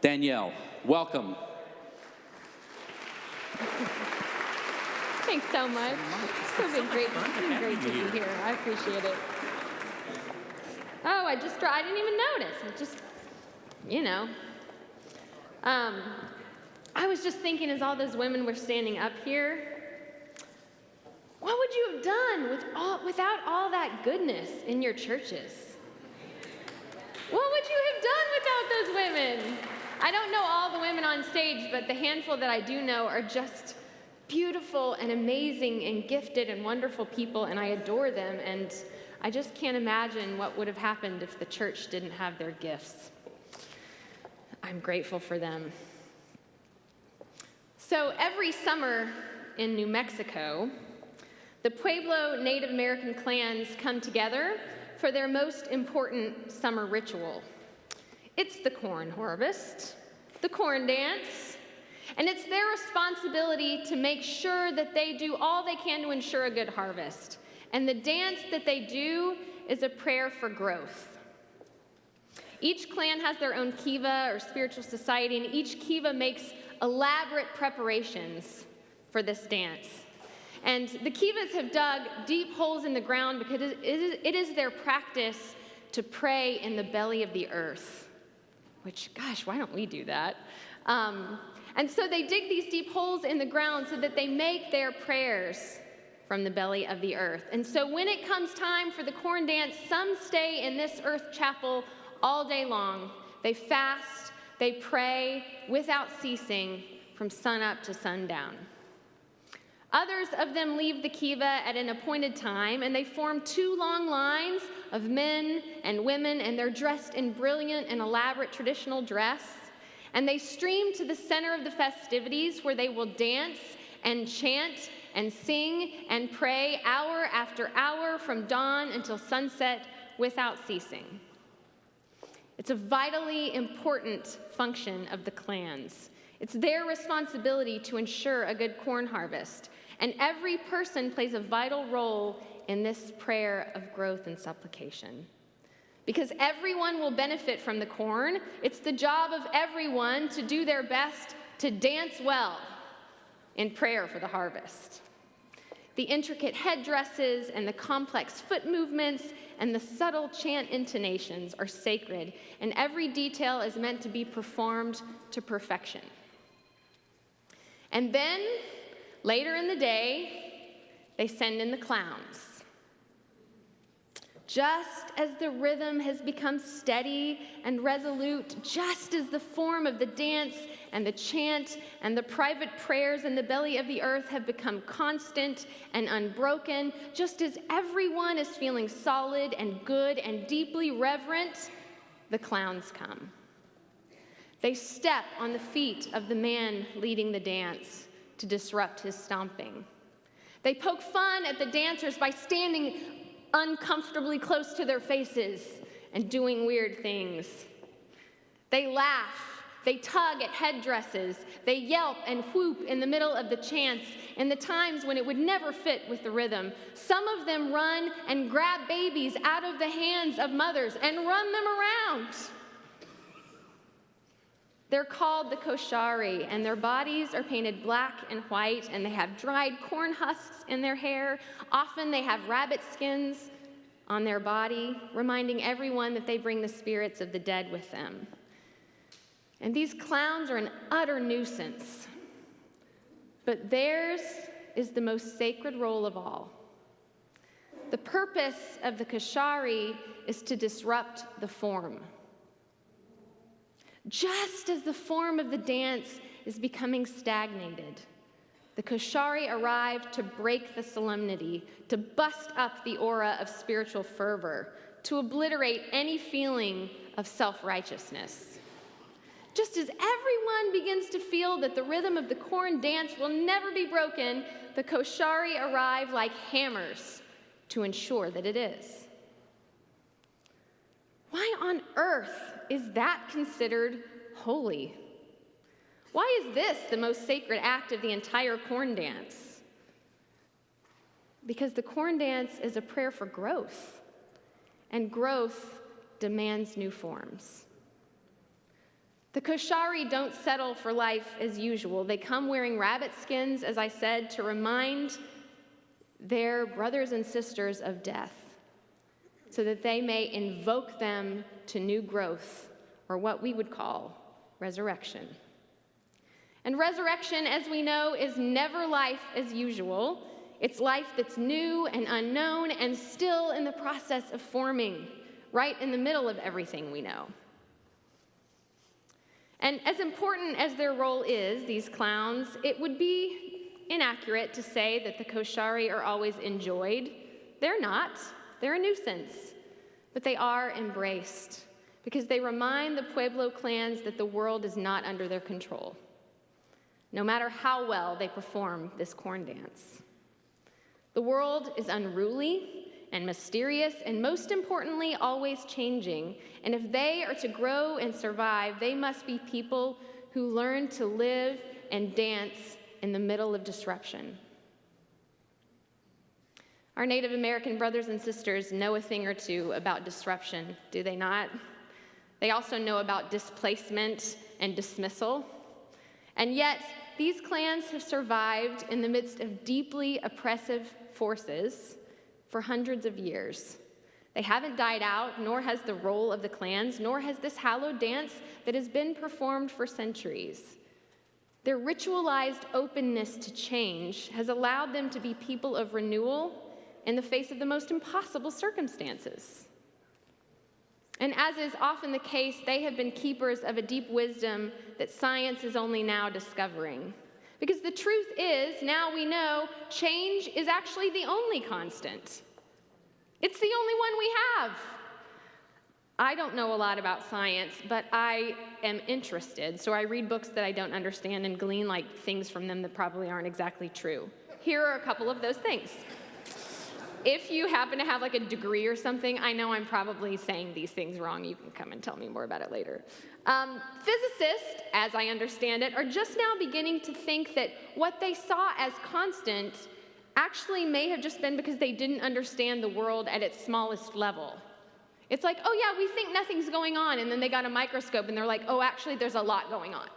Danielle, welcome. Thanks so much. It's been great, been great to be here. I appreciate it. Oh, I just, I didn't even notice. I just, you know. Um, I was just thinking as all those women were standing up here, what would you have done with all, without all that goodness in your churches? What would you have done without those women? I don't know all the women on stage, but the handful that I do know are just beautiful and amazing and gifted and wonderful people, and I adore them. And I just can't imagine what would have happened if the church didn't have their gifts. I'm grateful for them. So every summer in New Mexico, the Pueblo Native American clans come together for their most important summer ritual. It's the corn harvest, the corn dance, and it's their responsibility to make sure that they do all they can to ensure a good harvest. And the dance that they do is a prayer for growth. Each clan has their own kiva or spiritual society, and each kiva makes elaborate preparations for this dance. And the Kivas have dug deep holes in the ground because it is their practice to pray in the belly of the earth. Which, gosh, why don't we do that? Um, and so they dig these deep holes in the ground so that they make their prayers from the belly of the earth. And so when it comes time for the corn dance, some stay in this earth chapel all day long. They fast, they pray without ceasing from sunup to sundown. Others of them leave the kiva at an appointed time, and they form two long lines of men and women, and they're dressed in brilliant and elaborate traditional dress. And they stream to the center of the festivities where they will dance and chant and sing and pray hour after hour from dawn until sunset without ceasing. It's a vitally important function of the clans. It's their responsibility to ensure a good corn harvest. And every person plays a vital role in this prayer of growth and supplication. Because everyone will benefit from the corn, it's the job of everyone to do their best to dance well in prayer for the harvest. The intricate headdresses and the complex foot movements and the subtle chant intonations are sacred, and every detail is meant to be performed to perfection. And then Later in the day, they send in the clowns. Just as the rhythm has become steady and resolute, just as the form of the dance and the chant and the private prayers in the belly of the earth have become constant and unbroken, just as everyone is feeling solid and good and deeply reverent, the clowns come. They step on the feet of the man leading the dance to disrupt his stomping. They poke fun at the dancers by standing uncomfortably close to their faces and doing weird things. They laugh, they tug at headdresses, they yelp and whoop in the middle of the chants in the times when it would never fit with the rhythm. Some of them run and grab babies out of the hands of mothers and run them around. They're called the koshari, and their bodies are painted black and white, and they have dried corn husks in their hair. Often they have rabbit skins on their body, reminding everyone that they bring the spirits of the dead with them. And these clowns are an utter nuisance, but theirs is the most sacred role of all. The purpose of the koshari is to disrupt the form. Just as the form of the dance is becoming stagnated, the Koshari arrived to break the solemnity, to bust up the aura of spiritual fervor, to obliterate any feeling of self righteousness. Just as everyone begins to feel that the rhythm of the corn dance will never be broken, the Koshari arrive like hammers to ensure that it is. Why on earth is that considered holy? Why is this the most sacred act of the entire corn dance? Because the corn dance is a prayer for growth, and growth demands new forms. The Koshari don't settle for life as usual. They come wearing rabbit skins, as I said, to remind their brothers and sisters of death, so that they may invoke them to new growth, or what we would call resurrection. And resurrection, as we know, is never life as usual. It's life that's new and unknown and still in the process of forming, right in the middle of everything we know. And as important as their role is, these clowns, it would be inaccurate to say that the Koshari are always enjoyed. They're not, they're a nuisance, but they are embraced because they remind the Pueblo clans that the world is not under their control, no matter how well they perform this corn dance. The world is unruly, and mysterious, and most importantly, always changing. And if they are to grow and survive, they must be people who learn to live and dance in the middle of disruption. Our Native American brothers and sisters know a thing or two about disruption, do they not? They also know about displacement and dismissal. And yet, these clans have survived in the midst of deeply oppressive forces for hundreds of years. They haven't died out, nor has the role of the clans, nor has this hallowed dance that has been performed for centuries. Their ritualized openness to change has allowed them to be people of renewal in the face of the most impossible circumstances. And as is often the case, they have been keepers of a deep wisdom that science is only now discovering. Because the truth is, now we know, change is actually the only constant. It's the only one we have. I don't know a lot about science, but I am interested. So I read books that I don't understand and glean like things from them that probably aren't exactly true. Here are a couple of those things. If you happen to have like a degree or something, I know I'm probably saying these things wrong. You can come and tell me more about it later. Um, physicists, as I understand it, are just now beginning to think that what they saw as constant actually may have just been because they didn't understand the world at its smallest level. It's like, oh yeah, we think nothing's going on, and then they got a microscope and they're like, oh, actually, there's a lot going on.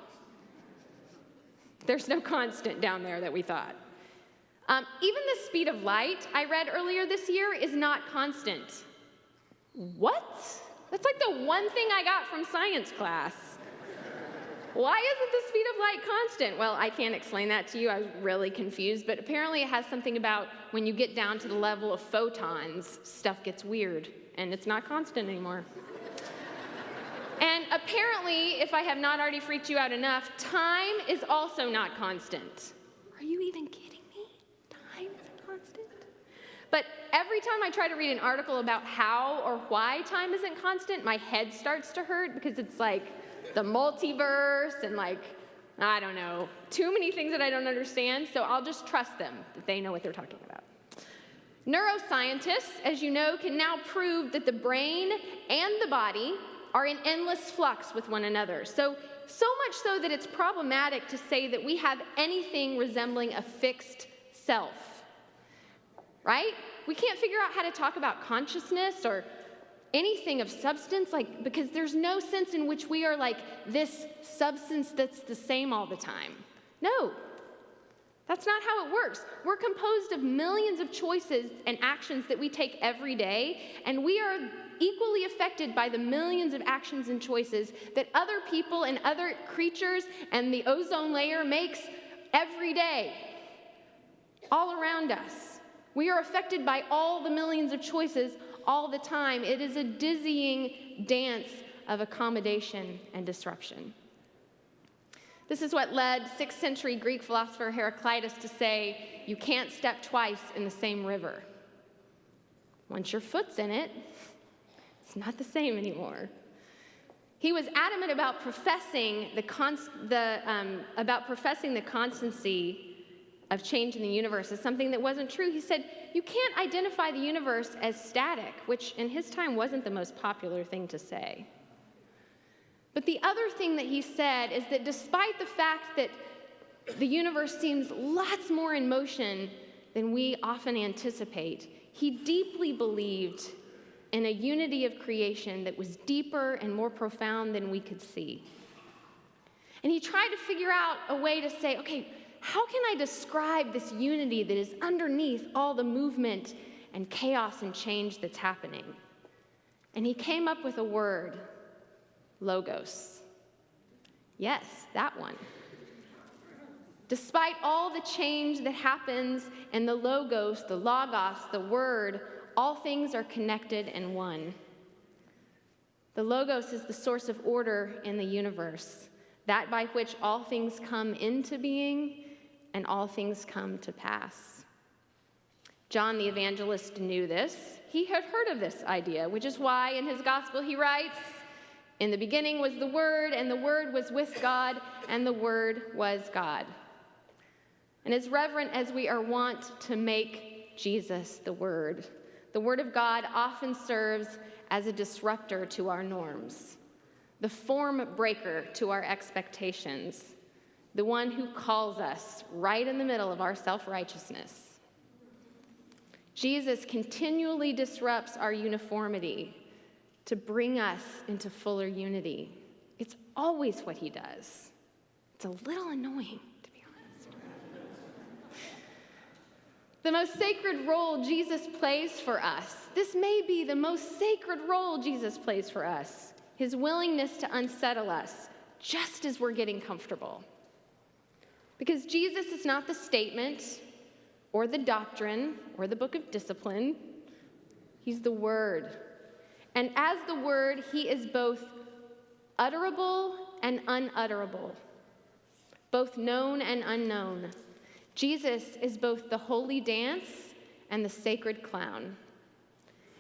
There's no constant down there that we thought. Um, even the speed of light I read earlier this year is not constant. What? That's like the one thing I got from science class. Why isn't the speed of light constant? Well, I can't explain that to you. I was really confused, but apparently it has something about when you get down to the level of photons, stuff gets weird, and it's not constant anymore. and apparently, if I have not already freaked you out enough, time is also not constant. Are you even kidding? But every time I try to read an article about how or why time isn't constant, my head starts to hurt because it's like the multiverse and like, I don't know, too many things that I don't understand. So I'll just trust them that they know what they're talking about. Neuroscientists, as you know, can now prove that the brain and the body are in endless flux with one another. So, so much so that it's problematic to say that we have anything resembling a fixed self right? We can't figure out how to talk about consciousness or anything of substance, like, because there's no sense in which we are like this substance that's the same all the time. No, that's not how it works. We're composed of millions of choices and actions that we take every day, and we are equally affected by the millions of actions and choices that other people and other creatures and the ozone layer makes every day, all around us. We are affected by all the millions of choices all the time. It is a dizzying dance of accommodation and disruption. This is what led 6th century Greek philosopher Heraclitus to say, You can't step twice in the same river. Once your foot's in it, it's not the same anymore. He was adamant about professing the, the um, about professing the constancy of change in the universe as something that wasn't true. He said, You can't identify the universe as static, which in his time wasn't the most popular thing to say. But the other thing that he said is that despite the fact that the universe seems lots more in motion than we often anticipate, he deeply believed in a unity of creation that was deeper and more profound than we could see. And he tried to figure out a way to say, okay, how can I describe this unity that is underneath all the movement and chaos and change that's happening? And he came up with a word logos. Yes, that one. Despite all the change that happens and the logos, the logos, the word, all things are connected in one. The logos is the source of order in the universe, that by which all things come into being and all things come to pass. John the evangelist knew this. He had heard of this idea, which is why in his gospel he writes, In the beginning was the Word, and the Word was with God, and the Word was God. And as reverent as we are wont to make Jesus the Word, the Word of God often serves as a disruptor to our norms, the form breaker to our expectations, the one who calls us right in the middle of our self righteousness. Jesus continually disrupts our uniformity to bring us into fuller unity. It's always what he does. It's a little annoying. To be honest. the most sacred role Jesus plays for us. This may be the most sacred role Jesus plays for us his willingness to unsettle us just as we're getting comfortable. Because Jesus is not the statement or the doctrine or the book of discipline, he's the word. And as the word, he is both utterable and unutterable, both known and unknown. Jesus is both the holy dance and the sacred clown.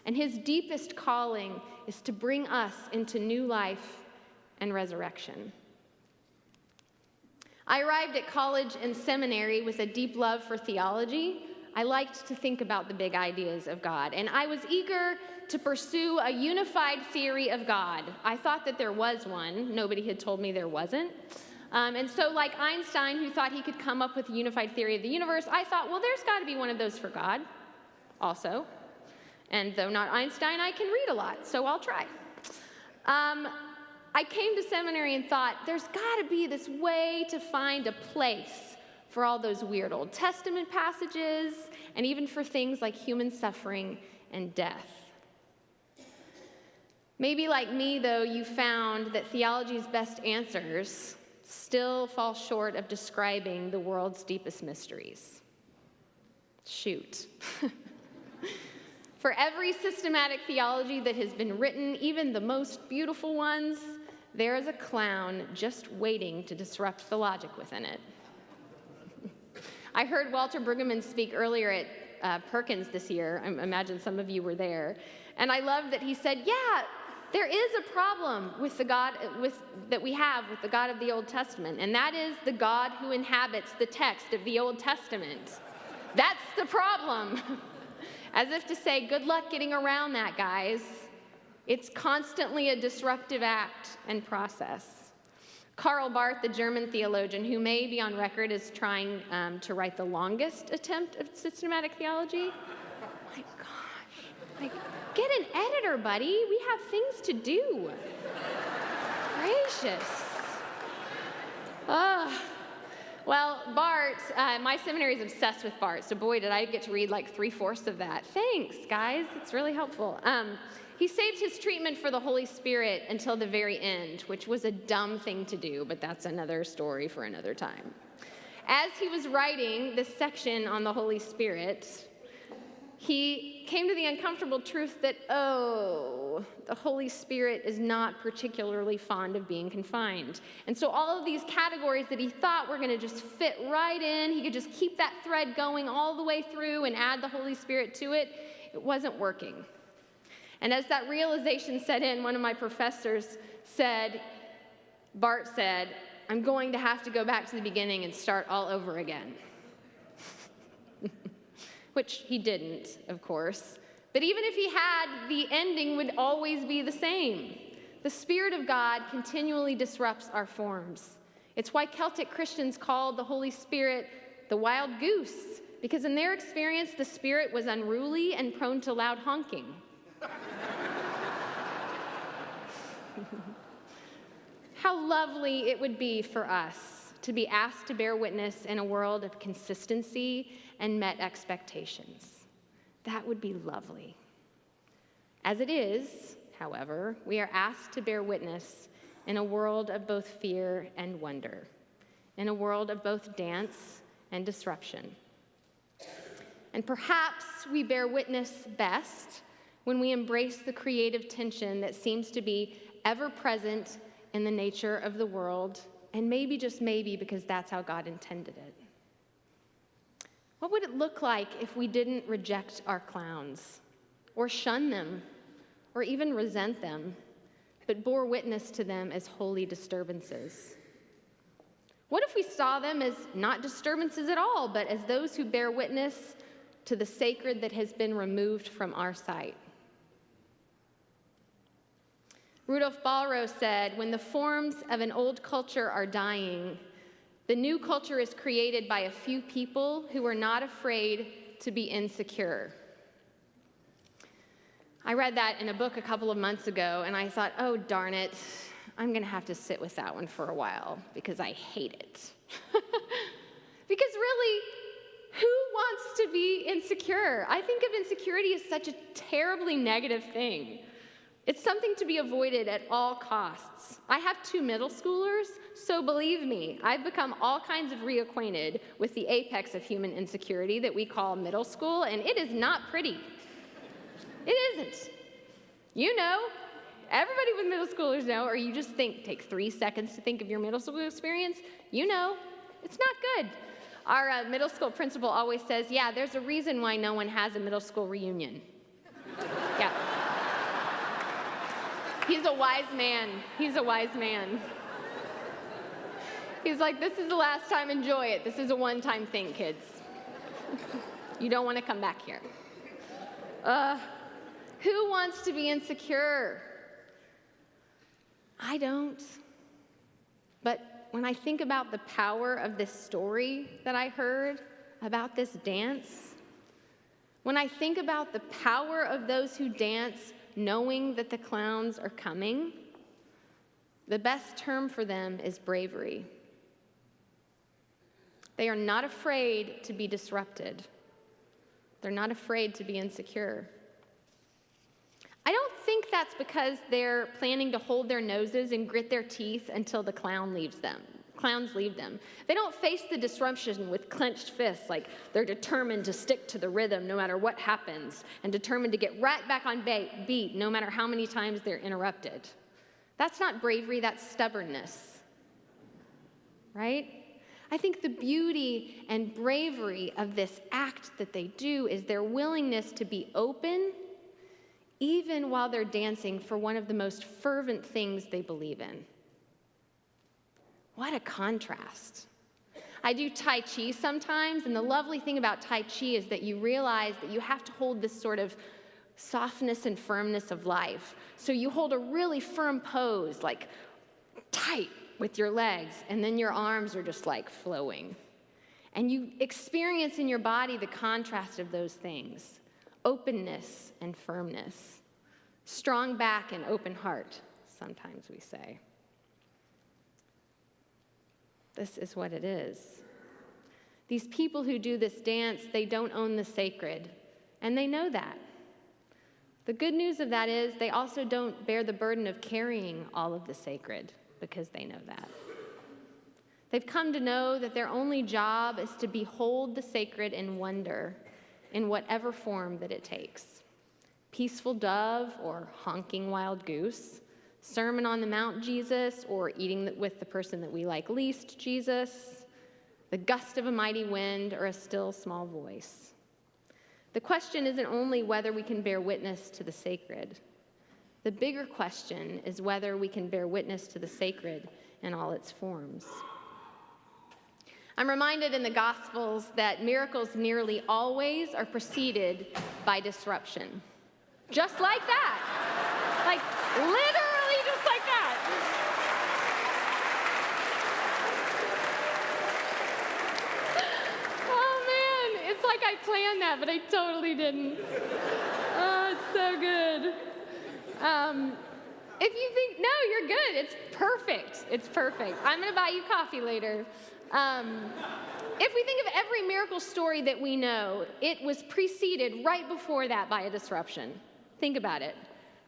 And his deepest calling is to bring us into new life and resurrection. I arrived at college and seminary with a deep love for theology. I liked to think about the big ideas of God, and I was eager to pursue a unified theory of God. I thought that there was one, nobody had told me there wasn't. Um, and so, like Einstein, who thought he could come up with a unified theory of the universe, I thought, well, there's got to be one of those for God also. And though not Einstein, I can read a lot, so I'll try. Um, I came to seminary and thought, there's got to be this way to find a place for all those weird Old Testament passages, and even for things like human suffering and death. Maybe, like me, though, you found that theology's best answers still fall short of describing the world's deepest mysteries. Shoot. For every systematic theology that has been written, even the most beautiful ones, there is a clown just waiting to disrupt the logic within it. I heard Walter Brueggemann speak earlier at uh, Perkins this year. I imagine some of you were there. And I love that he said, Yeah, there is a problem with the God with, that we have with the God of the Old Testament, and that is the God who inhabits the text of the Old Testament. That's the problem. As if to say, good luck getting around that, guys. It's constantly a disruptive act and process. Karl Barth, the German theologian, who may be on record as trying um, to write the longest attempt of systematic theology, my gosh, like, Get an editor, buddy. We have things to do. Gracious. Well, Barth, uh, my seminary is obsessed with Barth, so boy, did I get to read like three fourths of that. Thanks, guys. It's really helpful. Um, he saved his treatment for the Holy Spirit until the very end, which was a dumb thing to do, but that's another story for another time. As he was writing this section on the Holy Spirit, he came to the uncomfortable truth that, oh, the Holy Spirit is not particularly fond of being confined. And so, all of these categories that he thought were going to just fit right in, he could just keep that thread going all the way through and add the Holy Spirit to it, it wasn't working. And as that realization set in, one of my professors said, Barth said, I'm going to have to go back to the beginning and start all over again which he didn't, of course. But even if he had, the ending would always be the same. The Spirit of God continually disrupts our forms. It's why Celtic Christians called the Holy Spirit the wild goose, because in their experience, the Spirit was unruly and prone to loud honking. how lovely it would be for us to be asked to bear witness in a world of consistency and met expectations. That would be lovely. As it is, however, we are asked to bear witness in a world of both fear and wonder, in a world of both dance and disruption. And perhaps we bear witness best when we embrace the creative tension that seems to be ever present in the nature of the world, and maybe, just maybe, because that's how God intended it. What would it look like if we didn't reject our clowns, or shun them, or even resent them, but bore witness to them as holy disturbances? What if we saw them as not disturbances at all, but as those who bear witness to the sacred that has been removed from our sight? Rudolf Bahro said, When the forms of an old culture are dying, the new culture is created by a few people who are not afraid to be insecure. I read that in a book a couple of months ago, and I thought, oh, darn it, I'm going to have to sit with that one for a while because I hate it. because really, who wants to be insecure? I think of insecurity as such a terribly negative thing. It's something to be avoided at all costs. I have two middle schoolers, so believe me, I've become all kinds of reacquainted with the apex of human insecurity that we call middle school, and it is not pretty. It isn't. You know, everybody with middle schoolers know, or you just think, take three seconds to think of your middle school experience, you know, it's not good. Our uh, middle school principal always says, yeah, there's a reason why no one has a middle school reunion. yeah. He's a wise man. He's a wise man. He's like, this is the last time, enjoy it. This is a one time thing, kids. you don't want to come back here. Uh, who wants to be insecure? I don't. But when I think about the power of this story that I heard about this dance, when I think about the power of those who dance knowing that the clowns are coming, the best term for them is bravery. They are not afraid to be disrupted. They're not afraid to be insecure. I don't think that's because they're planning to hold their noses and grit their teeth until the clown leaves them. Clowns leave them. They don't face the disruption with clenched fists, like they're determined to stick to the rhythm no matter what happens, and determined to get right back on beat no matter how many times they're interrupted. That's not bravery, that's stubbornness. Right? I think the beauty and bravery of this act that they do is their willingness to be open, even while they're dancing for one of the most fervent things they believe in. What a contrast. I do Tai Chi sometimes, and the lovely thing about Tai Chi is that you realize that you have to hold this sort of softness and firmness of life. So you hold a really firm pose, like tight with your legs, and then your arms are just like flowing. And you experience in your body the contrast of those things openness and firmness, strong back and open heart, sometimes we say. This is what it is. These people who do this dance, they don't own the sacred, and they know that. The good news of that is they also don't bear the burden of carrying all of the sacred because they know that. They've come to know that their only job is to behold the sacred in wonder in whatever form that it takes peaceful dove or honking wild goose, Sermon on the Mount Jesus or eating with the person that we like least Jesus, the gust of a mighty wind, or a still small voice. The question isn't only whether we can bear witness to the sacred. The bigger question is whether we can bear witness to the sacred in all its forms. I'm reminded in the Gospels that miracles nearly always are preceded by disruption. Just like that. Like, literally I planned but I totally didn't. Oh, it's so good. Um, if you think, no, you're good. It's perfect. It's perfect. I'm going to buy you coffee later. Um, if we think of every miracle story that we know, it was preceded right before that by a disruption. Think about it.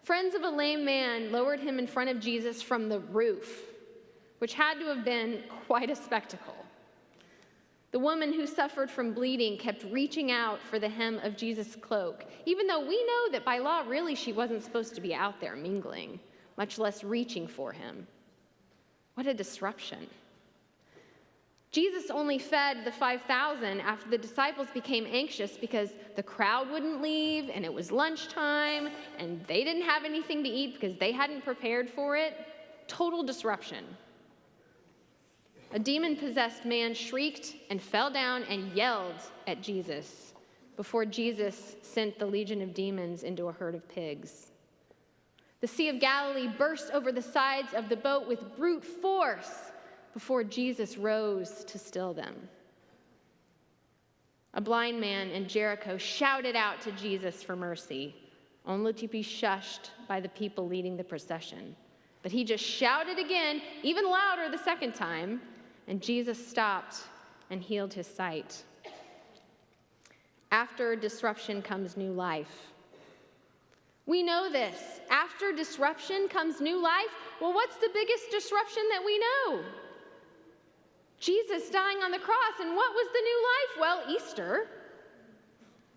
Friends of a lame man lowered him in front of Jesus from the roof, which had to have been quite a spectacle. The woman who suffered from bleeding kept reaching out for the hem of Jesus' cloak, even though we know that by law, really, she wasn't supposed to be out there mingling, much less reaching for him. What a disruption. Jesus only fed the 5,000 after the disciples became anxious because the crowd wouldn't leave and it was lunchtime and they didn't have anything to eat because they hadn't prepared for it. Total disruption. A demon possessed man shrieked and fell down and yelled at Jesus before Jesus sent the legion of demons into a herd of pigs. The Sea of Galilee burst over the sides of the boat with brute force before Jesus rose to still them. A blind man in Jericho shouted out to Jesus for mercy, only to be shushed by the people leading the procession. But he just shouted again, even louder the second time, and Jesus stopped and healed his sight. After disruption comes new life. We know this. After disruption comes new life. Well, what's the biggest disruption that we know? Jesus dying on the cross. And what was the new life? Well, Easter.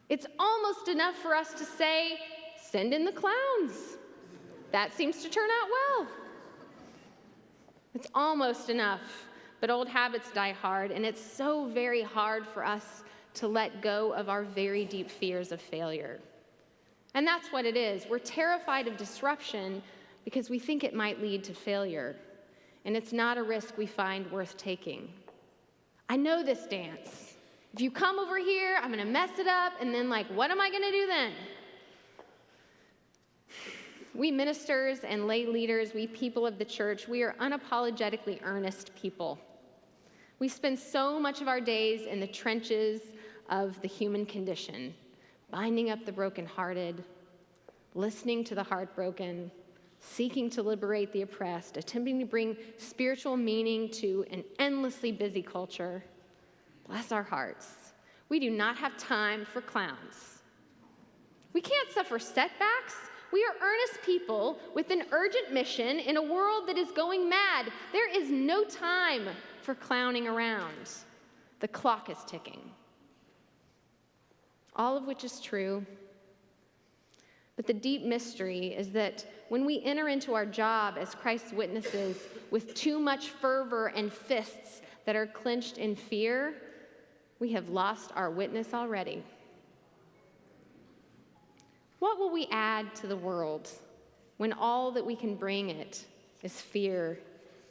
It's almost enough for us to say, send in the clowns. That seems to turn out well. It's almost enough. But old habits die hard, and it's so very hard for us to let go of our very deep fears of failure. And that's what it is. We're terrified of disruption because we think it might lead to failure and it's not a risk we find worth taking. I know this dance. If you come over here, I'm going to mess it up, and then, like, what am I going to do then? We ministers and lay leaders, we people of the church, we are unapologetically earnest people. We spend so much of our days in the trenches of the human condition, binding up the brokenhearted, listening to the heartbroken, seeking to liberate the oppressed, attempting to bring spiritual meaning to an endlessly busy culture. Bless our hearts. We do not have time for clowns. We can't suffer setbacks. We are earnest people with an urgent mission in a world that is going mad. There is no time for clowning around. The clock is ticking. All of which is true. But the deep mystery is that when we enter into our job as Christ's witnesses with too much fervor and fists that are clenched in fear, we have lost our witness already. What will we add to the world when all that we can bring it is fear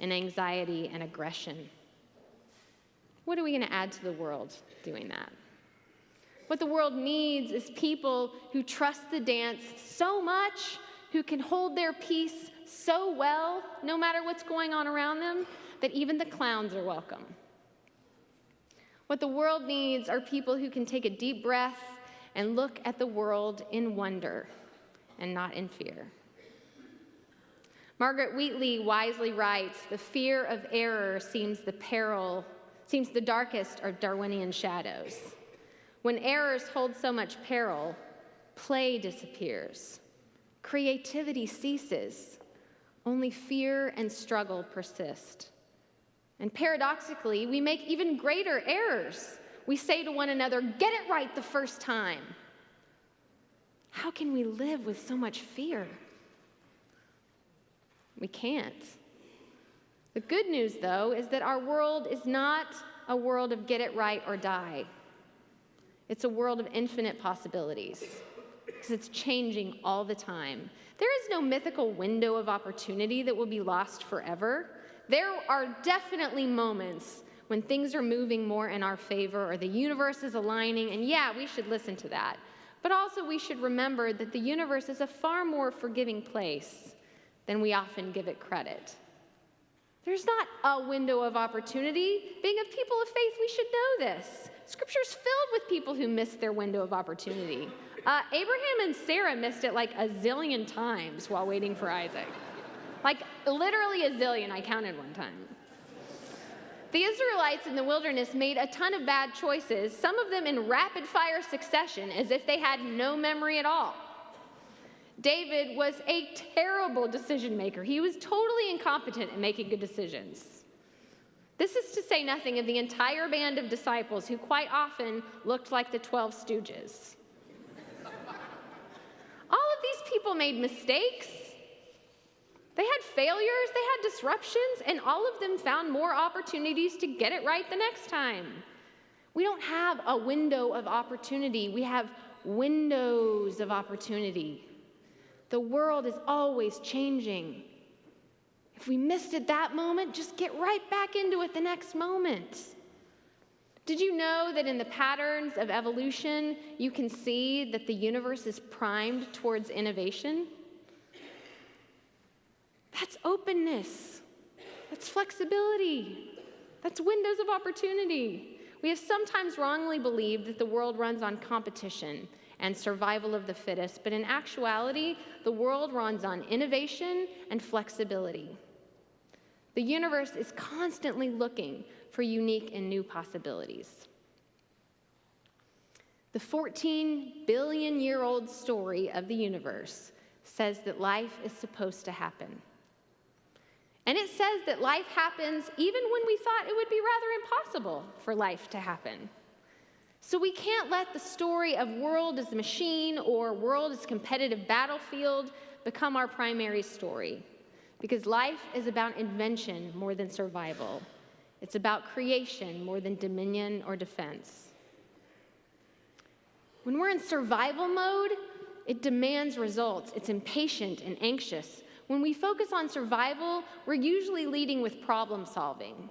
and anxiety and aggression? What are we going to add to the world doing that? What the world needs is people who trust the dance so much, who can hold their peace so well, no matter what's going on around them, that even the clowns are welcome. What the world needs are people who can take a deep breath and look at the world in wonder and not in fear. Margaret Wheatley wisely writes, "The fear of error seems the peril, seems the darkest are Darwinian shadows." When errors hold so much peril, play disappears, creativity ceases, only fear and struggle persist. And paradoxically, we make even greater errors. We say to one another, Get it right the first time. How can we live with so much fear? We can't. The good news, though, is that our world is not a world of get it right or die. It's a world of infinite possibilities because it's changing all the time. There is no mythical window of opportunity that will be lost forever. There are definitely moments when things are moving more in our favor or the universe is aligning, and yeah, we should listen to that. But also, we should remember that the universe is a far more forgiving place than we often give it credit. There's not a window of opportunity. Being a people of faith, we should know this. Scripture's filled with people who missed their window of opportunity. Uh, Abraham and Sarah missed it like a zillion times while waiting for Isaac. Like literally a zillion, I counted one time. The Israelites in the wilderness made a ton of bad choices, some of them in rapid fire succession, as if they had no memory at all. David was a terrible decision maker. He was totally incompetent at making good decisions. This is to say nothing of the entire band of disciples who quite often looked like the 12 stooges. All of these people made mistakes. They had failures, they had disruptions, and all of them found more opportunities to get it right the next time. We don't have a window of opportunity, we have windows of opportunity. The world is always changing. If we missed it that moment, just get right back into it the next moment. Did you know that in the patterns of evolution, you can see that the universe is primed towards innovation? That's openness, that's flexibility, that's windows of opportunity. We have sometimes wrongly believed that the world runs on competition and survival of the fittest, but in actuality, the world runs on innovation and flexibility. The universe is constantly looking for unique and new possibilities. The 14 billion year old story of the universe says that life is supposed to happen. And it says that life happens even when we thought it would be rather impossible for life to happen. So we can't let the story of world as a machine or world as competitive battlefield become our primary story. Because life is about invention more than survival. It's about creation more than dominion or defense. When we're in survival mode, it demands results. It's impatient and anxious. When we focus on survival, we're usually leading with problem solving.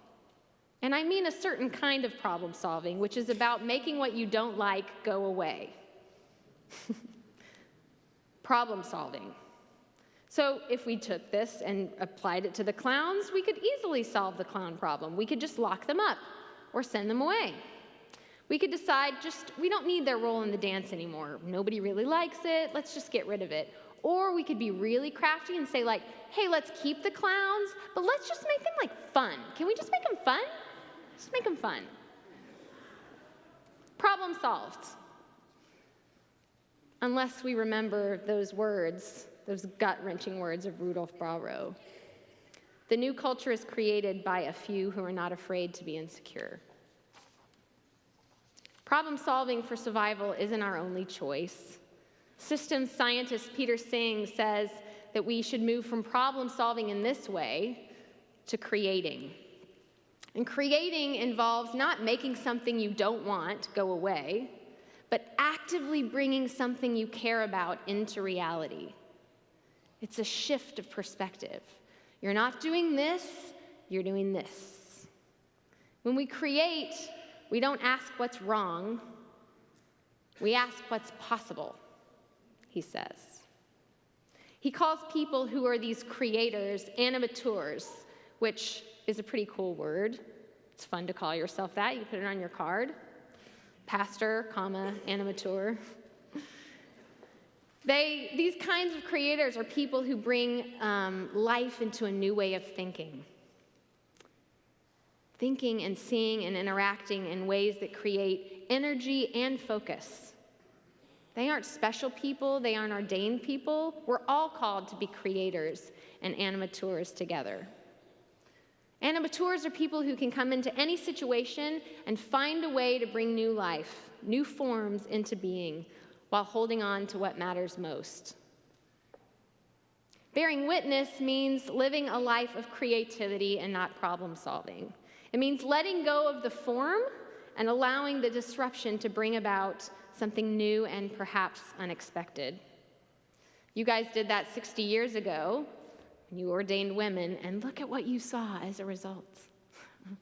And I mean a certain kind of problem solving, which is about making what you don't like go away. problem solving. So if we took this and applied it to the clowns, we could easily solve the clown problem. We could just lock them up or send them away. We could decide just, we don't need their role in the dance anymore. Nobody really likes it, let's just get rid of it. Or we could be really crafty and say like, hey, let's keep the clowns, but let's just make them like fun. Can we just make them fun? Just make them fun. Problem solved. Unless we remember those words those gut wrenching words of Rudolf Brauerot. The new culture is created by a few who are not afraid to be insecure. Problem solving for survival isn't our only choice. Systems scientist Peter Senge says that we should move from problem solving in this way to creating. And creating involves not making something you don't want go away, but actively bringing something you care about into reality. It's a shift of perspective. You're not doing this, you're doing this. When we create, we don't ask what's wrong, we ask what's possible, he says. He calls people who are these creators animateurs, which is a pretty cool word. It's fun to call yourself that. You put it on your card. Pastor, comma, animateur. They, these kinds of creators are people who bring um, life into a new way of thinking. Thinking and seeing and interacting in ways that create energy and focus. They aren't special people, they aren't ordained people. We're all called to be creators and animateurs together. Animateurs are people who can come into any situation and find a way to bring new life, new forms into being, while holding on to what matters most. Bearing witness means living a life of creativity and not problem solving. It means letting go of the form and allowing the disruption to bring about something new and perhaps unexpected. You guys did that 60 years ago. You ordained women, and look at what you saw as a result.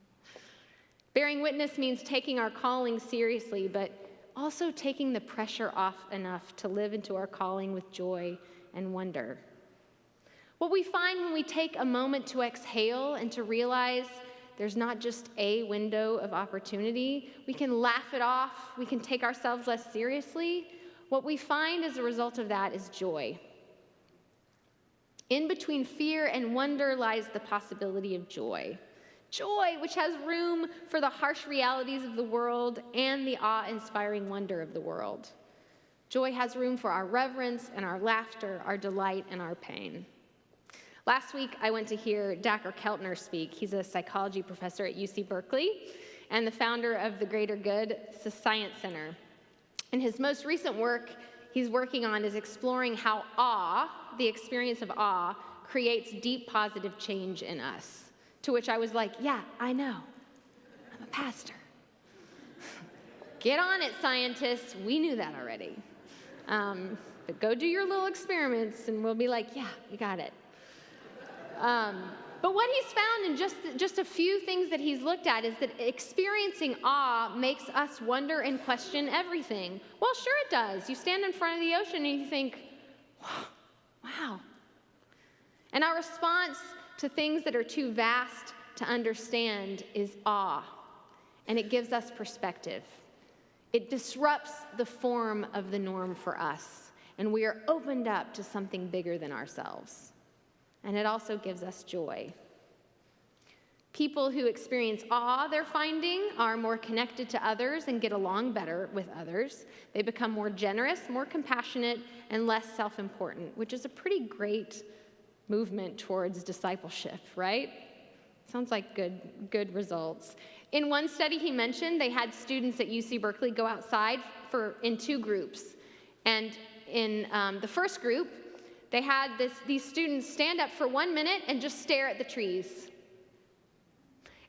Bearing witness means taking our calling seriously, but also taking the pressure off enough to live into our calling with joy and wonder. What we find when we take a moment to exhale and to realize there's not just a window of opportunity, we can laugh it off, we can take ourselves less seriously. What we find as a result of that is joy. In between fear and wonder lies the possibility of joy. Joy, which has room for the harsh realities of the world and the awe inspiring wonder of the world. Joy has room for our reverence and our laughter, our delight and our pain. Last week, I went to hear Dacher Keltner speak. He's a psychology professor at UC Berkeley and the founder of the Greater Good Science Center. In his most recent work, he's working on is exploring how awe, the experience of awe, creates deep positive change in us. To which I was like, yeah, I know. I'm a pastor. Get on it, scientists. We knew that already. Um, but go do your little experiments and we'll be like, yeah, you got it. Um, but what he's found in just, just a few things that he's looked at is that experiencing awe makes us wonder and question everything. Well, sure it does. You stand in front of the ocean and you think, wow. And our response to things that are too vast to understand is awe, and it gives us perspective. It disrupts the form of the norm for us, and we are opened up to something bigger than ourselves. And it also gives us joy. People who experience awe they're finding are more connected to others and get along better with others. They become more generous, more compassionate, and less self important, which is a pretty great movement towards discipleship, right? Sounds like good, good results. In one study he mentioned, they had students at UC Berkeley go outside for, in two groups. And in um, the first group, they had this, these students stand up for one minute and just stare at the trees.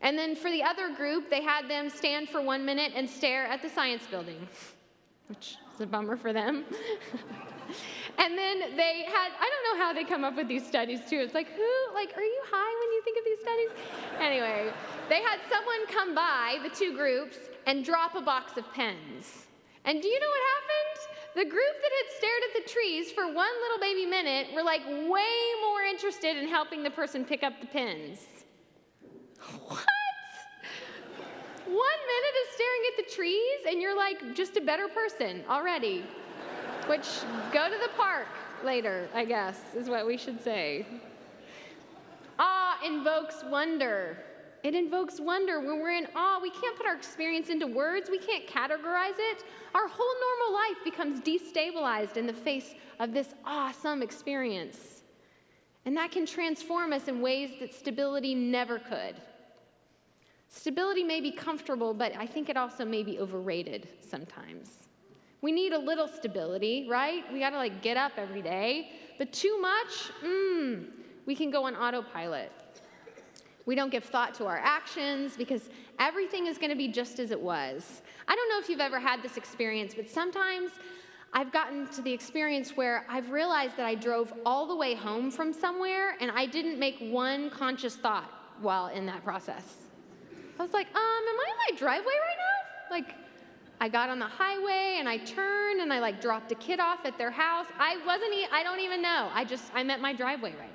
And then for the other group, they had them stand for one minute and stare at the science building, which is a bummer for them. and then they had, I don't know how they come up with these studies too. It's like, who, like, are you high when you think of these studies? Anyway, they had someone come by, the two groups, and drop a box of pens. And do you know what happened? The group that had stared at the trees for one little baby minute were like way more interested in helping the person pick up the pins. What? One minute of staring at the trees, and you're like just a better person already. Which, go to the park later, I guess, is what we should say. Awe invokes wonder. It invokes wonder. When we're in awe, we can't put our experience into words, we can't categorize it. Our whole normal life becomes destabilized in the face of this awesome experience. And that can transform us in ways that stability never could. Stability may be comfortable, but I think it also may be overrated sometimes. We need a little stability, right? We got to like get up every day. But too much, mmm, we can go on autopilot. We don't give thought to our actions because everything is going to be just as it was. I don't know if you've ever had this experience, but sometimes I've gotten to the experience where I've realized that I drove all the way home from somewhere and I didn't make one conscious thought while in that process. I was like, um, am I in my driveway right now? Like, I got on the highway and I turned and I like dropped a kid off at their house. I wasn't, I don't even know. I just, I'm at my driveway right now.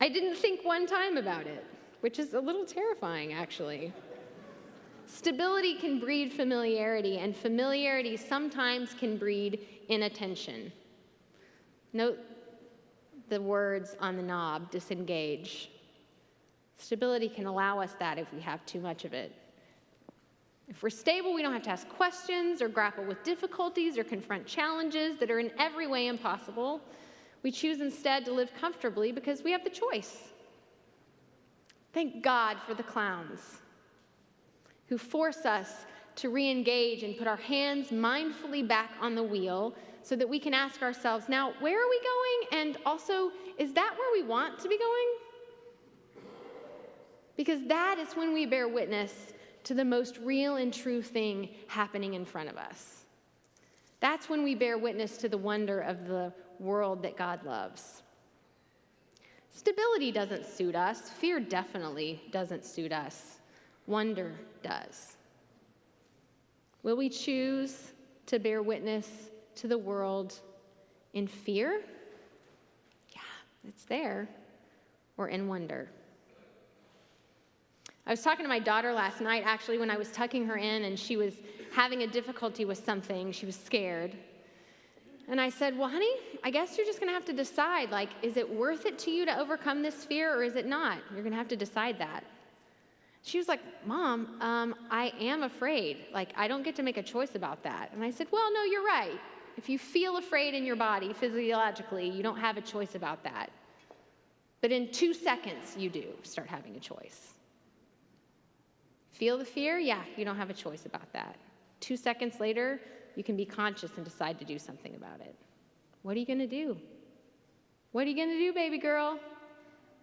I didn't think one time about it, which is a little terrifying actually. Stability can breed familiarity, and familiarity sometimes can breed inattention. Note the words on the knob disengage. Stability can allow us that if we have too much of it. If we're stable, we don't have to ask questions or grapple with difficulties or confront challenges that are in every way impossible. We choose instead to live comfortably because we have the choice. Thank God for the clowns who force us to re engage and put our hands mindfully back on the wheel so that we can ask ourselves now, where are we going? And also, is that where we want to be going? Because that is when we bear witness to the most real and true thing happening in front of us. That's when we bear witness to the wonder of the world that God loves. Stability doesn't suit us, fear definitely doesn't suit us, wonder does. Will we choose to bear witness to the world in fear? Yeah, it's there, or in wonder. I was talking to my daughter last night, actually, when I was tucking her in, and she was having a difficulty with something. She was scared. And I said, Well, honey, I guess you're just going to have to decide like, is it worth it to you to overcome this fear or is it not? You're going to have to decide that. She was like, Mom, um, I am afraid. Like, I don't get to make a choice about that. And I said, Well, no, you're right. If you feel afraid in your body physiologically, you don't have a choice about that. But in two seconds, you do start having a choice. Feel the fear? Yeah, you don't have a choice about that. Two seconds later, you can be conscious and decide to do something about it. What are you going to do? What are you going to do, baby girl?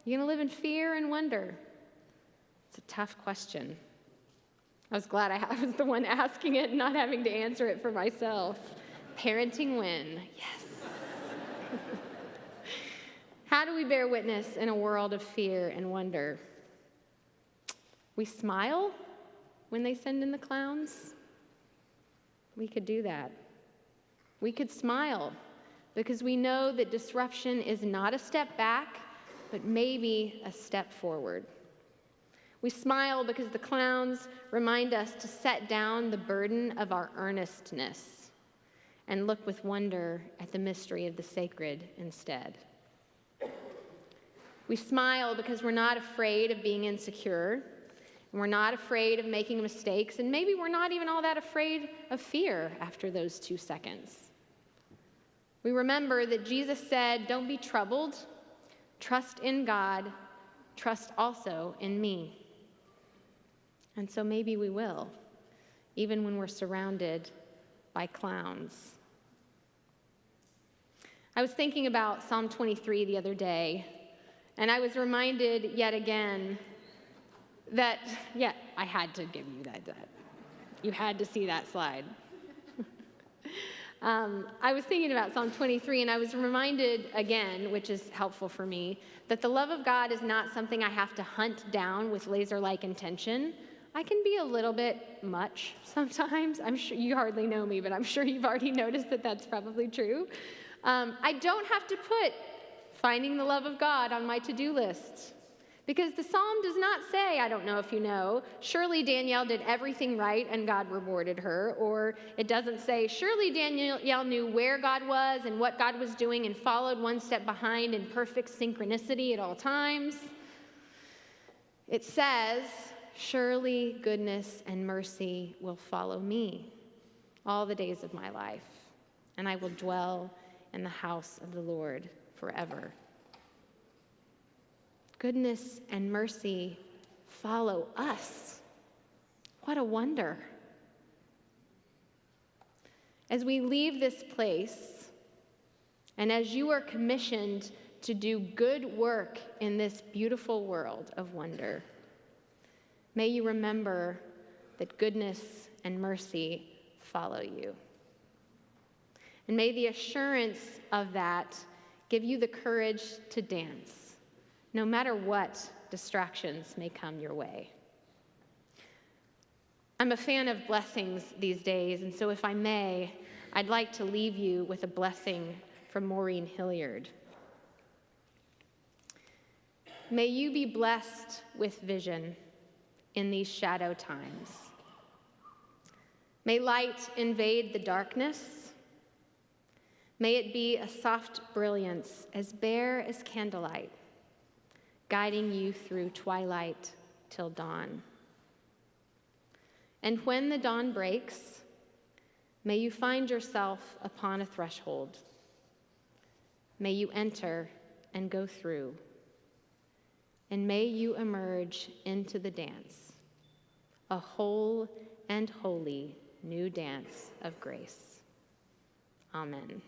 You're going to live in fear and wonder. It's a tough question. I was glad I was the one asking it not having to answer it for myself. Parenting win, yes. How do we bear witness in a world of fear and wonder? We smile when they send in the clowns. We could do that. We could smile because we know that disruption is not a step back, but maybe a step forward. We smile because the clowns remind us to set down the burden of our earnestness and look with wonder at the mystery of the sacred instead. We smile because we're not afraid of being insecure, we're not afraid of making mistakes, and maybe we're not even all that afraid of fear after those two seconds. We remember that Jesus said, Don't be troubled, trust in God, trust also in me. And so maybe we will, even when we're surrounded by clowns. I was thinking about Psalm 23 the other day, and I was reminded yet again that, yeah, I had to give you that. that. You had to see that slide. um, I was thinking about Psalm 23, and I was reminded again, which is helpful for me, that the love of God is not something I have to hunt down with laser like intention. I can be a little bit much sometimes. I'm sure you hardly know me, but I'm sure you've already noticed that that's probably true. Um, I don't have to put finding the love of God on my to do list. Because the psalm does not say, I don't know if you know, surely Danielle did everything right and God rewarded her. Or it doesn't say, surely Danielle knew where God was and what God was doing and followed one step behind in perfect synchronicity at all times. It says, surely goodness and mercy will follow me all the days of my life, and I will dwell in the house of the Lord forever. Goodness and mercy follow us. What a wonder. As we leave this place, and as you are commissioned to do good work in this beautiful world of wonder, may you remember that goodness and mercy follow you. And may the assurance of that give you the courage to dance, no matter what distractions may come your way. I'm a fan of blessings these days, and so if I may, I'd like to leave you with a blessing from Maureen Hilliard. May you be blessed with vision in these shadow times. May light invade the darkness May it be a soft brilliance, as bare as candlelight, guiding you through twilight till dawn. And when the dawn breaks, may you find yourself upon a threshold. May you enter and go through. And may you emerge into the dance, a whole and holy new dance of grace. Amen.